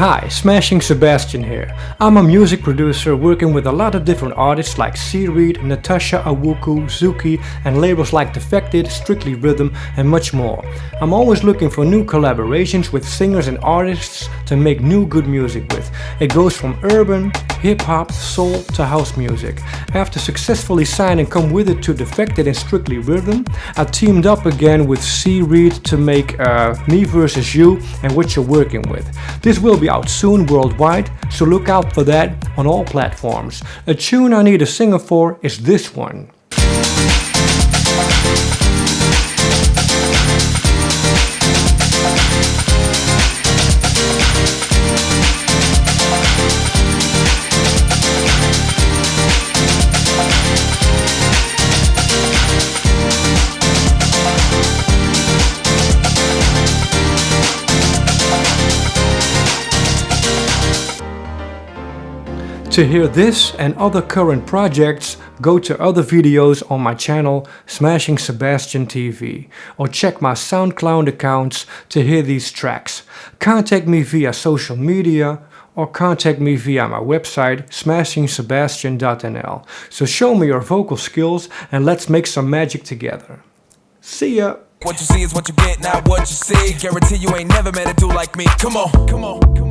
Hi, Smashing Sebastian here. I'm a music producer working with a lot of different artists like Seareed, Natasha Awuku, Zuki and labels like Defected, Strictly Rhythm and much more. I'm always looking for new collaborations with singers and artists to make new good music with. It goes from urban, hip-hop, soul to house music. After successfully signing Come With It to Defected and Strictly Rhythm, I teamed up again with Seareed to make uh, Me Versus You and What You're Working With. This will be out soon worldwide, so look out for that on all platforms. A tune I need a singer for is this one. To hear this and other current projects, go to other videos on my channel Smashing Sebastian TV or check my SoundCloud accounts to hear these tracks. Contact me via social media or contact me via my website smashingsebastian.nl. So show me your vocal skills and let's make some magic together. See ya! What you see is what you get, not what you see. Guarantee you ain't never met a dude like me. Come on, come on, come on.